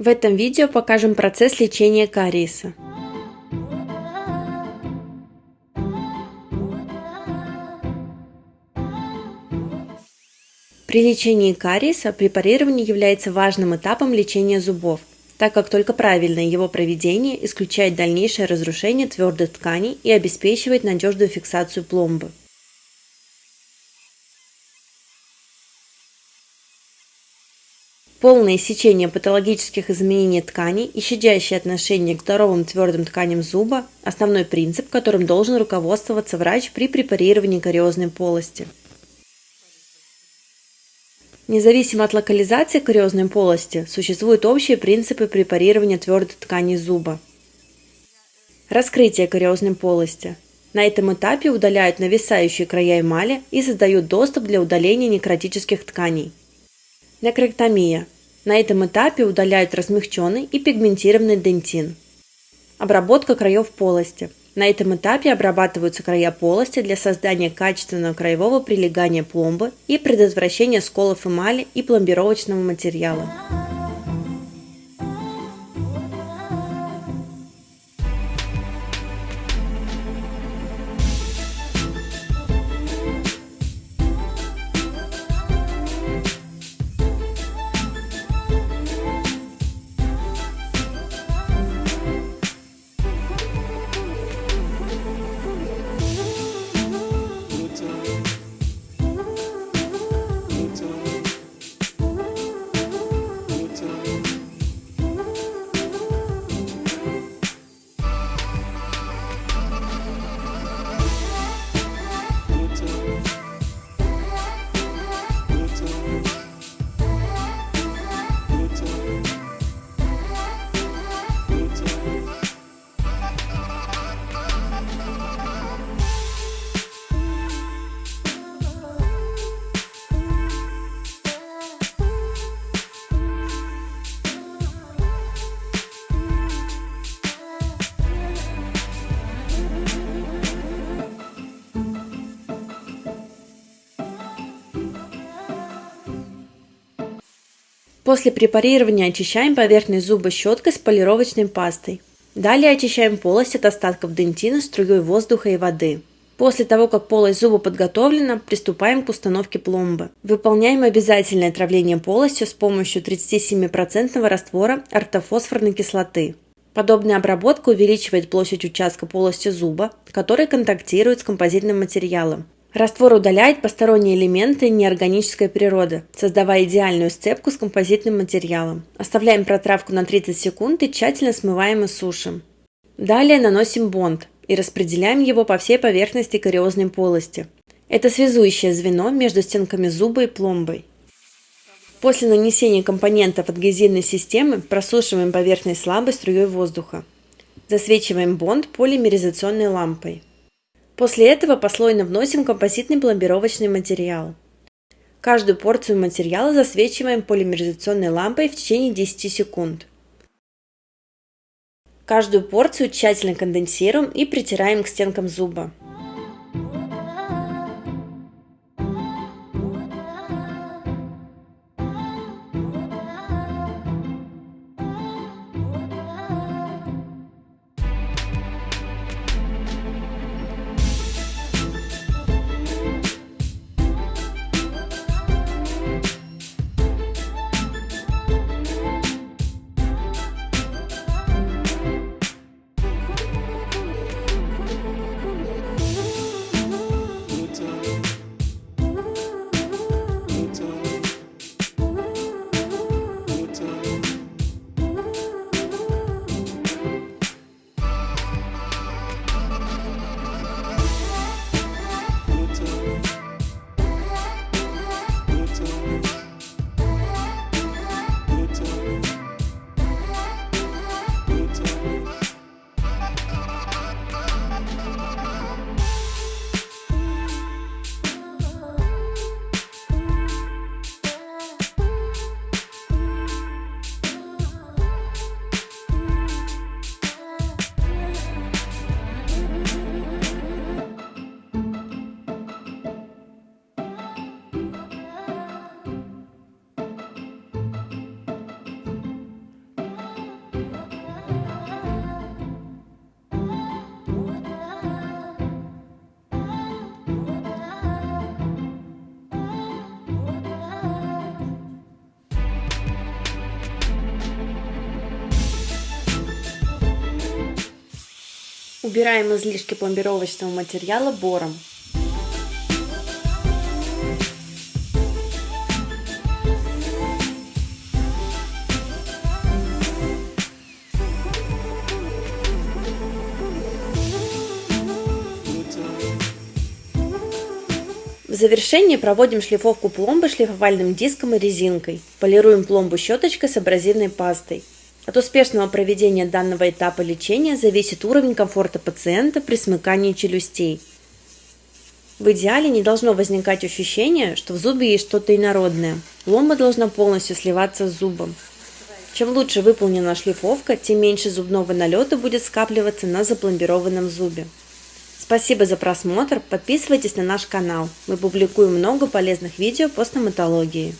В этом видео покажем процесс лечения кариеса. При лечении кариеса препарирование является важным этапом лечения зубов, так как только правильное его проведение исключает дальнейшее разрушение твердых тканей и обеспечивает надежную фиксацию пломбы. Полное иссечение патологических изменений тканей и щадящее отношение к здоровым твердым тканям зуба – основной принцип, которым должен руководствоваться врач при препарировании кариозной полости. Независимо от локализации кариозной полости, существуют общие принципы препарирования твердой ткани зуба. Раскрытие кариозной полости. На этом этапе удаляют нависающие края эмали и создают доступ для удаления некротических тканей. Некроктомия. На этом этапе удаляют размягченный и пигментированный дентин. Обработка краев полости. На этом этапе обрабатываются края полости для создания качественного краевого прилегания пломбы и предотвращения сколов эмали и пломбировочного материала. После препарирования очищаем поверхность зуба щеткой с полировочной пастой. Далее очищаем полость от остатков дентина струей воздуха и воды. После того, как полость зуба подготовлена, приступаем к установке пломбы. Выполняем обязательное травление полостью с помощью 37% раствора ортофосфорной кислоты. Подобная обработка увеличивает площадь участка полости зуба, который контактирует с композитным материалом, Раствор удаляет посторонние элементы неорганической природы, создавая идеальную сцепку с композитным материалом. Оставляем протравку на 30 секунд и тщательно смываем и сушим. Далее наносим бонд и распределяем его по всей поверхности кариозной полости. Это связующее звено между стенками зуба и пломбой. После нанесения компонентов адгезивной системы просушиваем поверхность слабой струей воздуха. Засвечиваем бонд полимеризационной лампой. После этого послойно вносим композитный пломбировочный материал. Каждую порцию материала засвечиваем полимеризационной лампой в течение 10 секунд. Каждую порцию тщательно конденсируем и притираем к стенкам зуба. Убираем излишки пломбировочного материала бором. В завершении проводим шлифовку пломбы шлифовальным диском и резинкой. Полируем пломбу щеточкой с абразивной пастой. От успешного проведения данного этапа лечения зависит уровень комфорта пациента при смыкании челюстей. В идеале не должно возникать ощущение, что в зубе есть что-то инородное. Пломба должна полностью сливаться с зубом. Чем лучше выполнена шлифовка, тем меньше зубного налета будет скапливаться на запломбированном зубе. Спасибо за просмотр, подписывайтесь на наш канал. Мы публикуем много полезных видео по стоматологии.